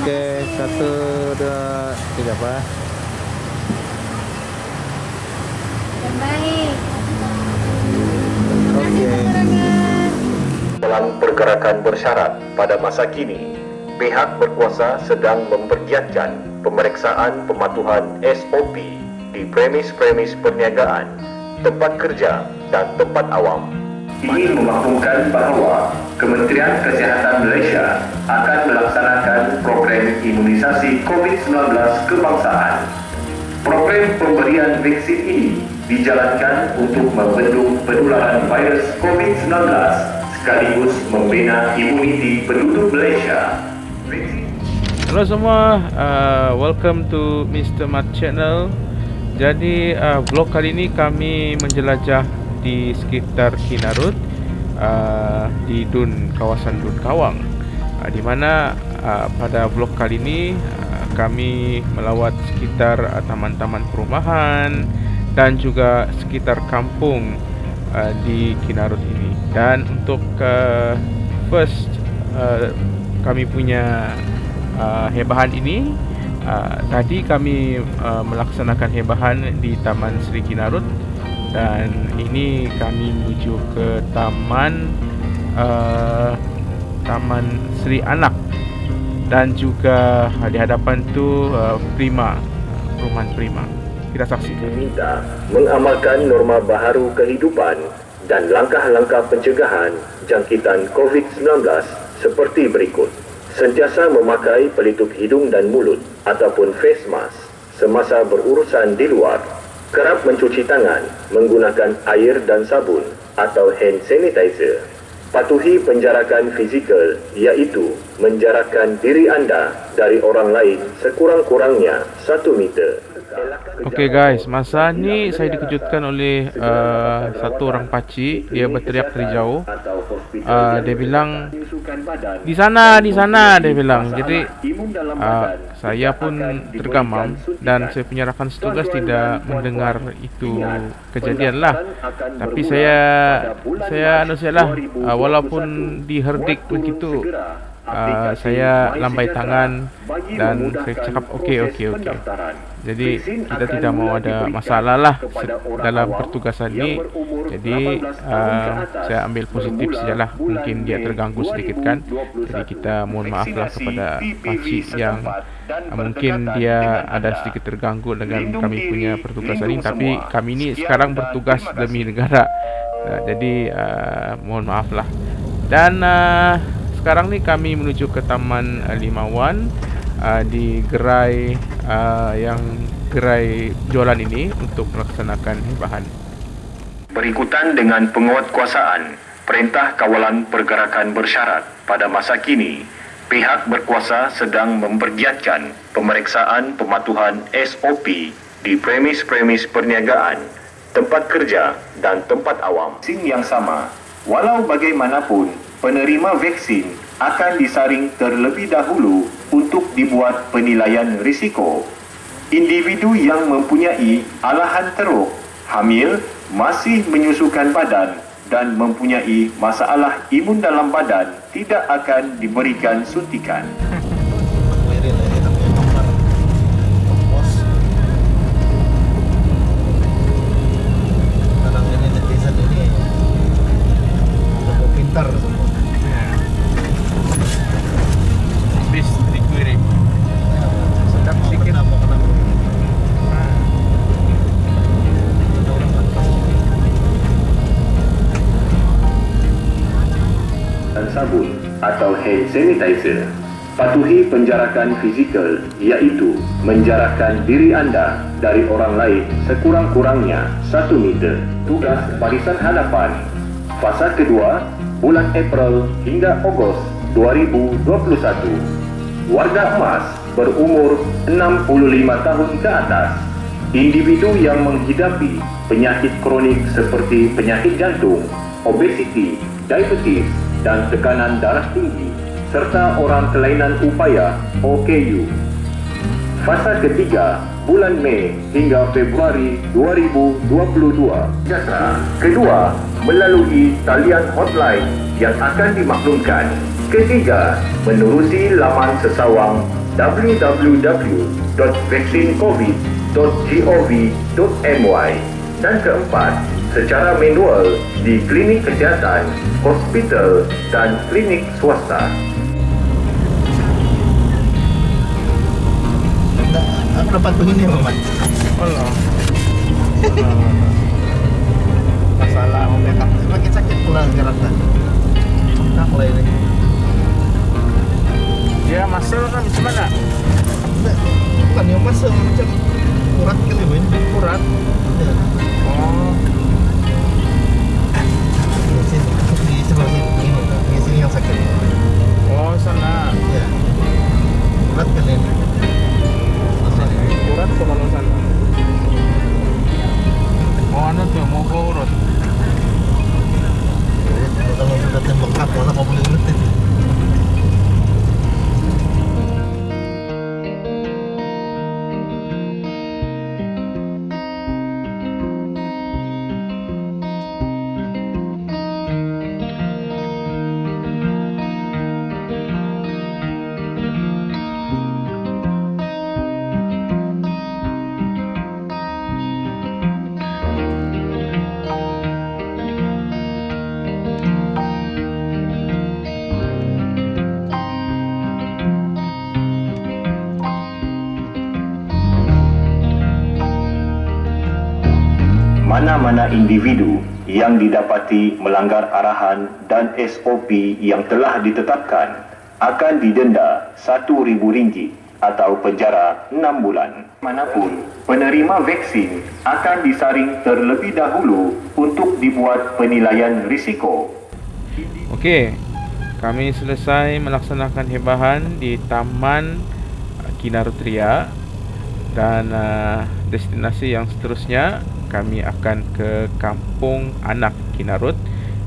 Okey, satu, dua, tiga apa? Yang baik. Okey. Dalam pergerakan bersyarat pada masa kini, pihak berkuasa sedang mempergiatkan pemeriksaan pematuhan SOP di premis-premis perniagaan, tempat kerja dan tempat awam. Ini memaklumkan bahawa Kementerian Kesihatan Malaysia akan melaksanakan program imunisasi COVID-19 kebangsaan. Program pemberian vaksin ini dijalankan untuk membendung penularan virus COVID-19 sekaligus membina imuniti penduduk Malaysia. Hello semua, uh, welcome to Mr. Mat Channel. Jadi uh, vlog kali ini kami menjelajah di sekitar Kinarut uh, di Dun kawasan Dun Kawang. Uh, di mana uh, pada vlog kali ini uh, kami melawat sekitar uh, taman-taman perumahan dan juga sekitar kampung uh, di Kinarut ini. Dan untuk uh, first uh, kami punya uh, hebahan ini uh, tadi kami uh, melaksanakan hebahan di Taman Sri Kinarut dan ini kami menuju ke Taman uh, Taman Sri Anak dan juga di hadapan tu uh, Prima perumahan Prima kita saksikan diminta mengamalkan norma baharu kehidupan dan langkah-langkah pencegahan jangkitan COVID-19 seperti berikut. Sentiasa memakai pelitup hidung dan mulut ataupun face mask semasa berurusan di luar. Kerap mencuci tangan menggunakan air dan sabun atau hand sanitizer. Patuhi penjarakan fizikal iaitu menjarakkan diri anda dari orang lain sekurang-kurangnya 1 meter. Okey guys, masa ni saya dikejutkan oleh uh, satu orang pakcik dia berteriak dari jauh. Uh, dia bilang di sana, di sana dia bilang. Jadi uh, saya pun tergamam dan saya punya rakan setugas tidak mendengar itu kejadian lah. Tapi saya saya anu lah uh, walaupun diherdik begitu uh, saya lambai tangan dan saya cakap okey okey okey. Jadi kita tidak mau ada masalah lah dalam pertugasan ini. Jadi uh, saya ambil positif sajalah. Mungkin dia terganggu sedikit kan. Jadi kita mohon maaf lah kepada pakcik yang uh, mungkin dia ada sedikit terganggu dengan kami punya pertugasan ini. Tapi kami ini sekarang bertugas demi negara. Uh, jadi uh, mohon maaf lah. Dan uh, sekarang ni kami menuju ke Taman uh, Limawan uh, di gerai uh, yang gerai jualan ini untuk melaksanakan hebahan. Berikutan dengan penguatkuasaan Perintah Kawalan Pergerakan Bersyarat pada masa kini, pihak berkuasa sedang mempergiatkan pemeriksaan pematuhan SOP di premis-premis perniagaan, tempat kerja dan tempat awam. Vaksin yang sama, walau bagaimanapun, penerima vaksin akan disaring terlebih dahulu untuk dibuat penilaian risiko. Individu yang mempunyai alahan teruk, hamil, masih menyusukan badan dan mempunyai masalah imun dalam badan tidak akan diberikan suntikan. Sanitizer. Patuhi penjarakan fizikal iaitu menjarakkan diri anda dari orang lain sekurang-kurangnya 1 meter. Tugas barisan hadapan. Fasa kedua, bulan April hingga Ogos 2021. Warga emas berumur 65 tahun ke atas. Individu yang menghidapi penyakit kronik seperti penyakit jantung, obesiti, diabetes dan tekanan darah tinggi serta orang kelainan upaya OKU. Fasa ketiga bulan Mei hingga Februari 2022. Jasa kedua melalui talian hotline yang akan dimaklumkan. Ketiga, menerusi laman sesawang www.vaksincovid.gov.my dan keempat, secara manual di klinik kesihatan, hospital dan klinik swasta. Tak, aku dapat begini Muhammad. Allah. Masalah memang semakin sakit pula sekarang tak. Tak mulai ini. Dia masuk kan macam mana? Tak, Bukan yang masa macam urat kali main. Urat. Ya. Oh. Mana-mana individu yang didapati melanggar arahan dan SOP yang telah ditetapkan akan didenda RM1,000 atau penjara 6 bulan. Manapun, penerima vaksin akan disaring terlebih dahulu untuk dibuat penilaian risiko. Okey. Kami selesai melaksanakan hebahan di Taman Kinarutria dan uh, destinasi yang seterusnya kami akan ke Kampung Anak Kinarut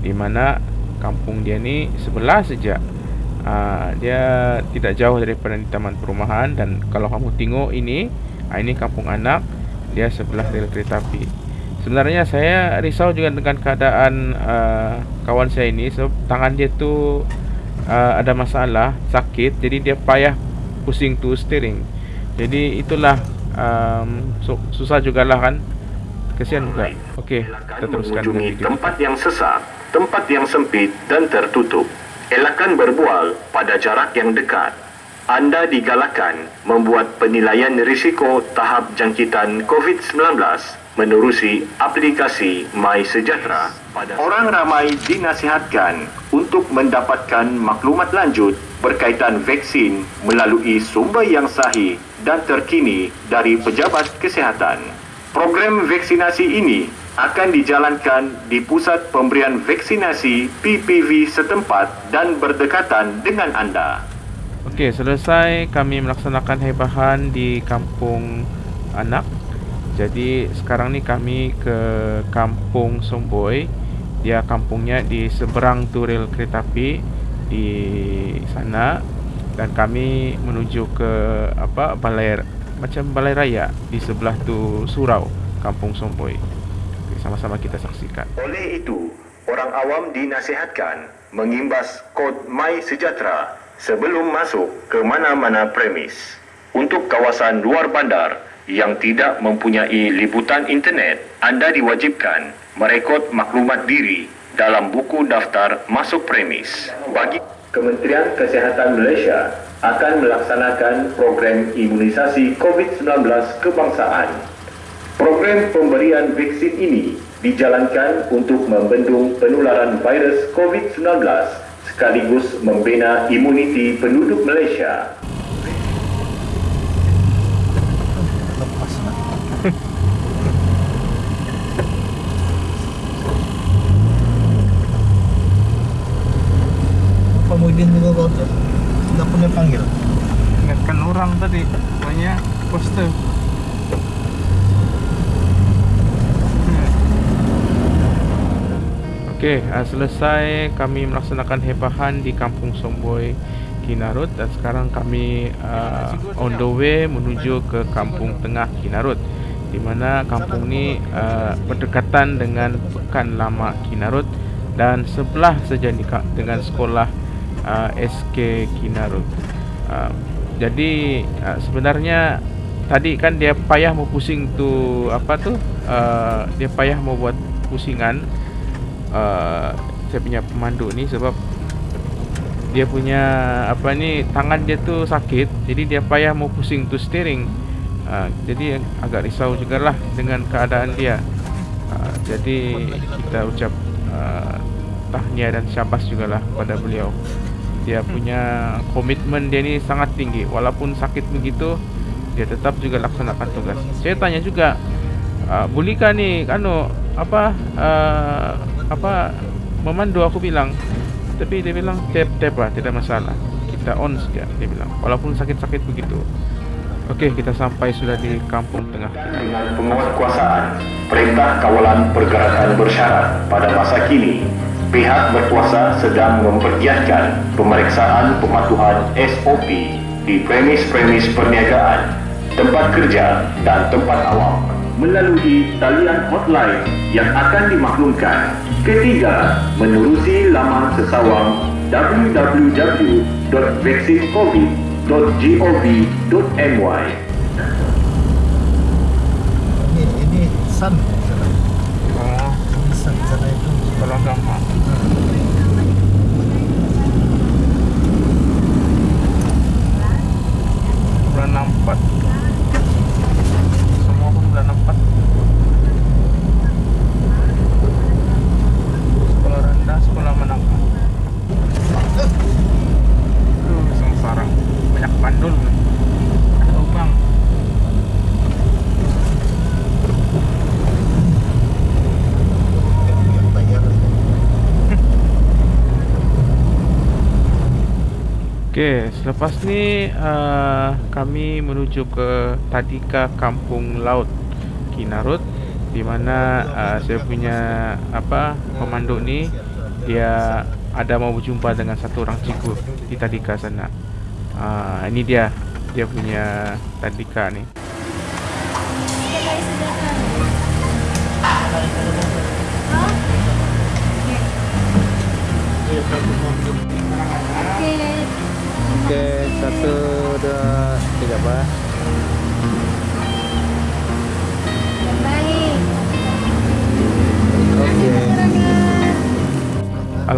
di mana kampung dia ni sebelah saja. Uh, dia tidak jauh daripada taman perumahan dan kalau kamu tengok ini, uh, ini Kampung Anak, dia sebelah rel kereta api. Sebenarnya saya risau juga dengan keadaan uh, kawan saya ini sebab tangan dia tu uh, ada masalah, sakit jadi dia payah pusing tu steering. Jadi itulah um, su- susah jugalah kan. Kesian juga. Okey, kita teruskan dengan video. tempat yang sesak, tempat yang sempit dan tertutup. Elakkan berbual pada jarak yang dekat. Anda digalakkan membuat penilaian risiko tahap jangkitan COVID-19 menerusi aplikasi My Sejahtera. Pada orang ramai dinasihatkan untuk mendapatkan maklumat lanjut berkaitan vaksin melalui sumber yang sahih dan terkini dari pejabat kesihatan. Program vaksinasi ini akan dijalankan di pusat pemberian vaksinasi PPV setempat dan berdekatan dengan anda. Okey, selesai kami melaksanakan hebahan di kampung anak. Jadi sekarang ni kami ke kampung Somboy. Dia kampungnya di seberang tu rel kereta api di sana dan kami menuju ke apa balai macam balai raya di sebelah tu surau kampung Somboy. Okey, sama-sama kita saksikan. Oleh itu, orang awam dinasihatkan mengimbas kod My Sejahtera sebelum masuk ke mana-mana premis. Untuk kawasan luar bandar yang tidak mempunyai liputan internet, anda diwajibkan merekod maklumat diri dalam buku daftar masuk premis. Bagi Kementerian Kesihatan Malaysia akan melaksanakan program imunisasi COVID-19 kebangsaan Program pemberian vaksin ini dijalankan untuk membendung penularan virus COVID-19 sekaligus membina imuniti penduduk Malaysia. Lepas lah. Pak Muhyiddin juga kau tu. Tak punya panggil. Ingatkan orang tadi poster. Okey, uh, selesai kami melaksanakan hebahan di Kampung Somboy Kinarut dan sekarang kami uh, on the way menuju ke Kampung Tengah Kinarut di mana kampung ni uh, berdekatan dengan Pekan Lama Kinarut dan sebelah Kak dengan sekolah uh, SK Kinarut. Uh, Jadi uh, sebenarnya tadi kan dia payah mau pusing tu apa tu? Uh, dia payah mau buat pusingan. Uh, saya punya pemandu ni sebab dia punya apa ni tangan dia tu sakit jadi dia payah mau pusing tu steering. Uh, jadi agak risau jugalah dengan keadaan dia. Uh, jadi kita ucap uh, tahniah dan syabas jugalah pada beliau. Dia punya komitmen dia ni sangat tinggi. Walaupun sakit begitu dia tetap juga laksanakan tugas. Saya tanya juga uh, bolehkah ni anu apa uh, apa memandu? Aku bilang tapi dia bilang tap tap lah tidak masalah. Kita on saja dia bilang. Walaupun sakit-sakit begitu. Okey kita sampai sudah di kampung tengah. Dengan penguatkuasaan Perintah Kawalan Pergerakan Bersyarat. Pada masa kini pihak berkuasa sedang mempergiatkan pemeriksaan pematuhan SOP di premis-premis perniagaan tempat kerja dan tempat awam melalui talian hotline yang akan dimaklumkan. Ketiga, menerusi laman sesawang www.vaksincovid.gov.my Ini ini sun. Oh Ini sun sana itu. kalau gampang Bulan 64 Bulan 64 Sekolah rendah, sekolah menengah. Aduh, sengsara. Banyak bandul Ada lubang. Tayar. Okey, selepas ni uh, kami menuju ke Tadika Kampung Laut Kinarut di mana uh, saya punya apa pemandu ni dia ada mau berjumpa dengan satu orang cikgu di Tadika sana. Uh, ini dia dia punya Tadika ni. Okey, satu dua tiga apa?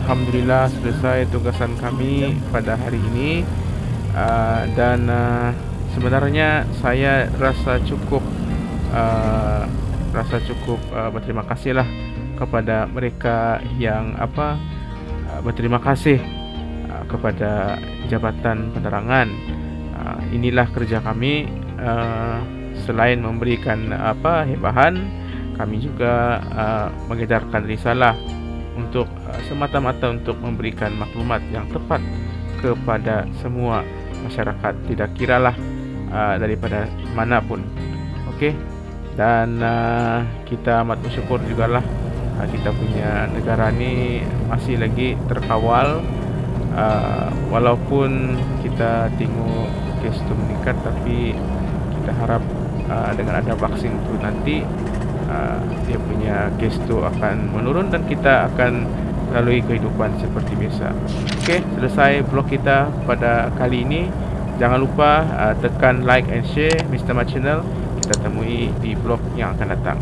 Alhamdulillah selesai tugasan kami pada hari ini uh, dan uh, sebenarnya saya rasa cukup uh, rasa cukup uh, berterima kasih lah kepada mereka yang apa uh, berterima kasih uh, kepada Jabatan Penerangan. Uh, inilah kerja kami uh, selain memberikan apa hebahan kami juga uh, mengedarkan risalah untuk uh, semata-mata untuk memberikan maklumat yang tepat kepada semua masyarakat. Tidak kiralah uh, daripada manapun okey? Dan uh, kita amat bersyukur jugalah uh, kita punya negara ni masih lagi terkawal. Uh, walaupun kita tengok kes tu meningkat tapi kita harap uh, dengan ada vaksin tu nanti uh, dia punya kes tu akan menurun dan kita akan lalui kehidupan seperti biasa. Okey, selesai vlog kita pada kali ini. Jangan lupa uh, tekan like and share Mr. Mat channel. Kita temui di vlog yang akan datang.